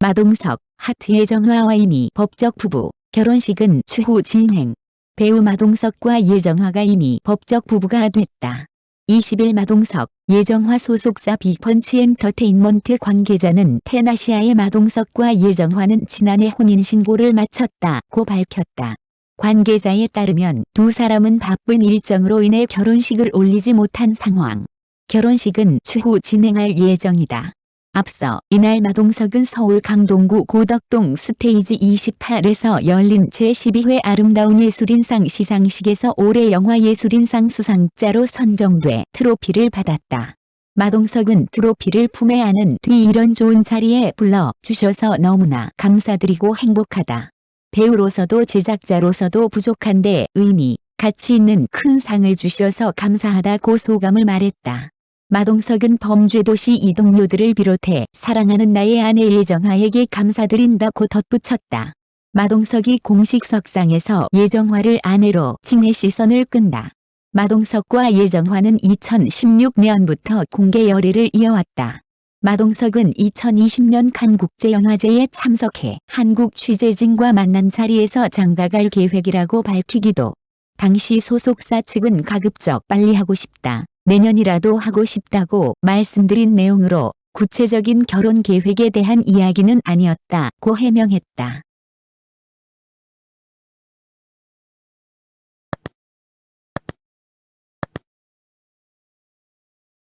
마동석, 하트 예정화와 이미 법적 부부, 결혼식은 추후 진행. 배우 마동석과 예정화가 이미 법적 부부가 됐다. 20일 마동석, 예정화 소속사 빅펀치 엔터테인먼트 관계자는 테나시아의 마동석과 예정화는 지난해 혼인신고를 마쳤다고 밝혔다. 관계자에 따르면 두 사람은 바쁜 일정으로 인해 결혼식을 올리지 못한 상황. 결혼식은 추후 진행할 예정이다. 앞서 이날 마동석은 서울 강동구 고덕동 스테이지 28에서 열린 제12회 아름다운 예술인상 시상식에서 올해 영화예술인상 수상자로 선정돼 트로피를 받았다. 마동석은 트로피를 품에 안은 뒤 이런 좋은 자리에 불러주셔서 너무나 감사드리고 행복하다. 배우로서도 제작자로서도 부족한데 의미, 가치 있는 큰 상을 주셔서 감사하다고 소감을 말했다. 마동석은 범죄도시 이 동료들을 비롯해 사랑하는 나의 아내 예정화에게 감사드린다고 덧붙였다. 마동석이 공식 석상에서 예정화를 아내로 칭해 시선을 끈다. 마동석과 예정화는 2016년부터 공개 열애를 이어왔다. 마동석은 2020년 칸국제영화제에 참석해 한국 취재진과 만난 자리에서 장가갈 계획이라고 밝히기도 당시 소속사 측은 가급적 빨리 하고 싶다. 내년이라도 하고 싶다고 말씀드린 내용으로 구체적인 결혼 계획에 대한 이야기는 아니었다고 해명했다.